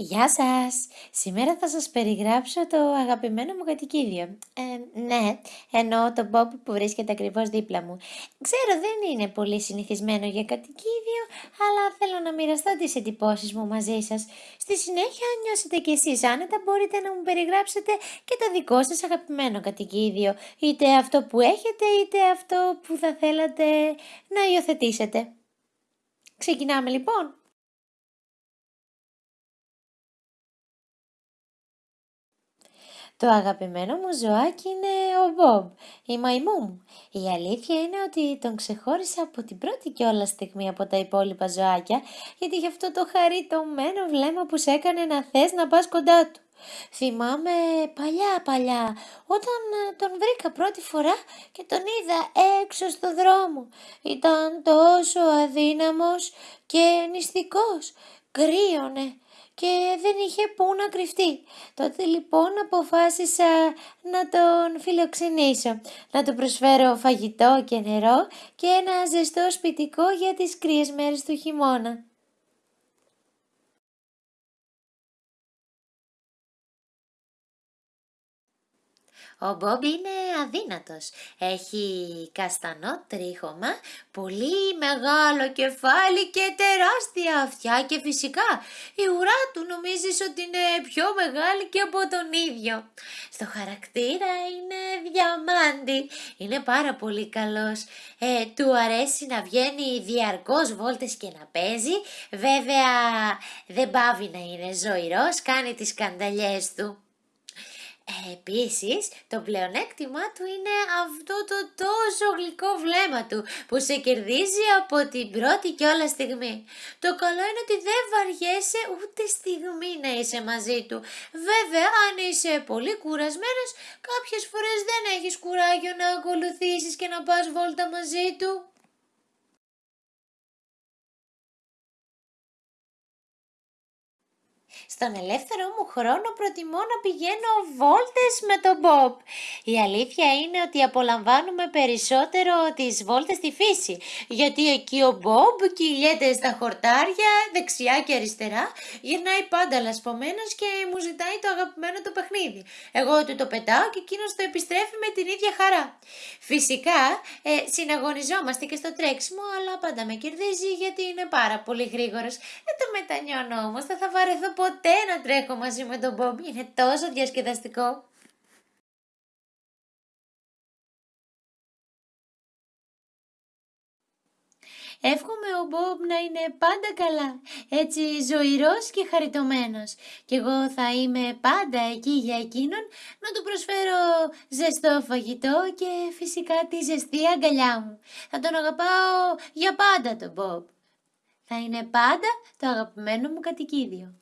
Γεια σας! Σήμερα θα σας περιγράψω το αγαπημένο μου κατοικίδιο. Ε, ναι, εννοώ το Bob που βρίσκεται ακριβώς δίπλα μου. Ξέρω δεν είναι πολύ συνηθισμένο για κατοικίδιο, αλλά θέλω να μοιραστώ τις εντυπώσεις μου μαζί σας. Στη συνέχεια, αν νιώσετε κι εσείς άνετα, μπορείτε να μου περιγράψετε και το δικό σας αγαπημένο κατοικίδιο, είτε αυτό που έχετε, είτε αυτό που θα θέλατε να υιοθετήσετε. Ξεκινάμε λοιπόν! Το αγαπημένο μου ζωάκι είναι ο Μπομπ, η μαϊμού μου. Η αλήθεια είναι ότι τον ξεχώρισα από την πρώτη κιόλα στιγμή από τα υπόλοιπα ζωάκια, γιατί είχε αυτό το χαριτωμένο βλέμμα που σε έκανε να θες να πας κοντά του. Θυμάμαι παλιά παλιά όταν ε, τον βρήκα πρώτη φορά και τον είδα έξω στο δρόμο. Ήταν τόσο αδύναμος και νηστικός, κρύωνε και δεν είχε πού να κρυφτεί. Τότε λοιπόν αποφάσισα να τον φιλοξενήσω, να του προσφέρω φαγητό και νερό και ένα ζεστό σπιτικό για τις κρύες μέρες του χειμώνα. Ο Μπομπ είναι αδύνατος. Έχει καστανό τρίχωμα, πολύ μεγάλο κεφάλι και τεράστια αυτιά και φυσικά η ουρά του νομίζεις ότι είναι πιο μεγάλη και από τον ίδιο. Στο χαρακτήρα είναι διαμάντη, είναι πάρα πολύ καλός. Ε, του αρέσει να βγαίνει διαρκώς βόλτες και να παίζει. Βέβαια δεν πάβει να είναι ζωηρός, κάνει τις κανταλιές του. Επίσης, το πλεονέκτημά του είναι αυτό το τόσο γλυκό βλέμμα του που σε κερδίζει από την πρώτη κιόλα στιγμή. Το καλό είναι ότι δεν βαριέσαι ούτε στιγμή να είσαι μαζί του. Βέβαια, αν είσαι πολύ κουρασμένος, κάποιες φορές δεν έχεις κουράγιο να ακολουθήσεις και να πας βόλτα μαζί του. Στον ελεύθερο μου χρόνο προτιμώ να πηγαίνω βόλτες με τον Μπομπ. Η αλήθεια είναι ότι απολαμβάνουμε περισσότερο τις βόλτες στη φύση, γιατί εκεί ο Μπομπ κυλιέται στα χορτάρια δεξιά και αριστερά, γυρνάει πάντα λασπωμένος και μου ζητάει το αγαπημένο του παιχνίδι. Εγώ του το πετάω και εκείνος το επιστρέφει με την ίδια χαρά. Φυσικά ε, συναγωνιζόμαστε και στο τρέξιμο, αλλά πάντα με κερδίζει γιατί είναι πάρα πολύ γρήγορος. Δεν το μετανιώνω όμως, δεν θα βαρεθώ ποτέ ποτέ να τρέχω μαζί με τον Μπομπ, είναι τόσο διασκεδαστικό. Εύχομαι ο Μπομπ να είναι πάντα καλά, έτσι ζωηρός και χαριτωμένος. Και εγώ θα είμαι πάντα εκεί για εκείνον να του προσφέρω ζεστό φαγητό και φυσικά τη ζεστή αγκαλιά μου. Θα τον αγαπάω για πάντα τον Μπομπ. Θα είναι πάντα το αγαπημένο μου κατοικίδιο.